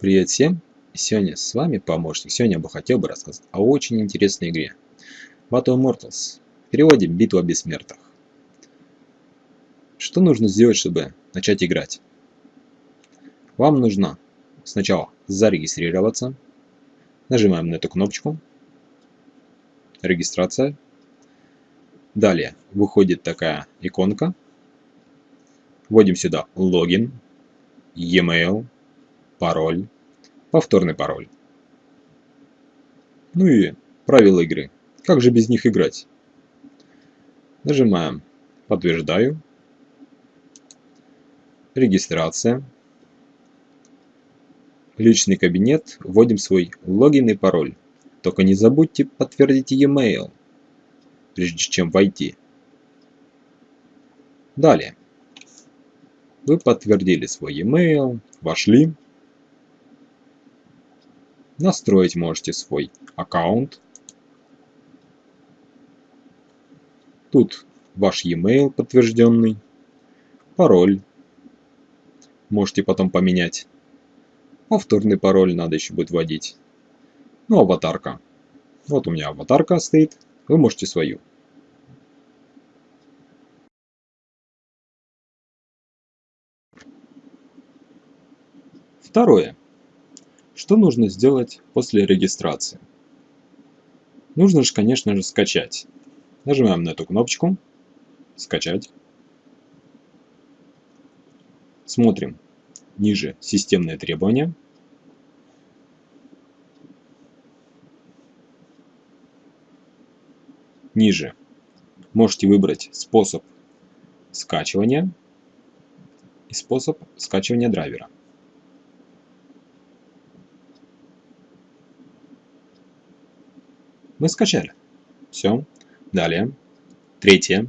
Привет всем! Сегодня с вами помощник. Сегодня я бы хотел бы рассказать о очень интересной игре. Battle Immortals. В переводе Битва Бессмертных. Что нужно сделать, чтобы начать играть? Вам нужно сначала зарегистрироваться. Нажимаем на эту кнопочку. Регистрация. Далее выходит такая иконка. Вводим сюда логин, e-mail, пароль, повторный пароль. Ну и правила игры. Как же без них играть? Нажимаем «Подтверждаю», «Регистрация», «Личный кабинет», вводим свой логин и пароль. Только не забудьте подтвердить e-mail, прежде чем войти. Далее. Вы подтвердили свой e-mail, вошли. Настроить можете свой аккаунт. Тут ваш e-mail подтвержденный, пароль. Можете потом поменять. Повторный пароль надо еще будет вводить. Ну, аватарка. Вот у меня аватарка стоит. Вы можете свою. Второе. Что нужно сделать после регистрации? Нужно же, конечно же, скачать. Нажимаем на эту кнопочку «Скачать». Смотрим ниже «Системные требования». Ниже можете выбрать способ скачивания и способ скачивания драйвера. Мы скачали. Все. Далее. Третье.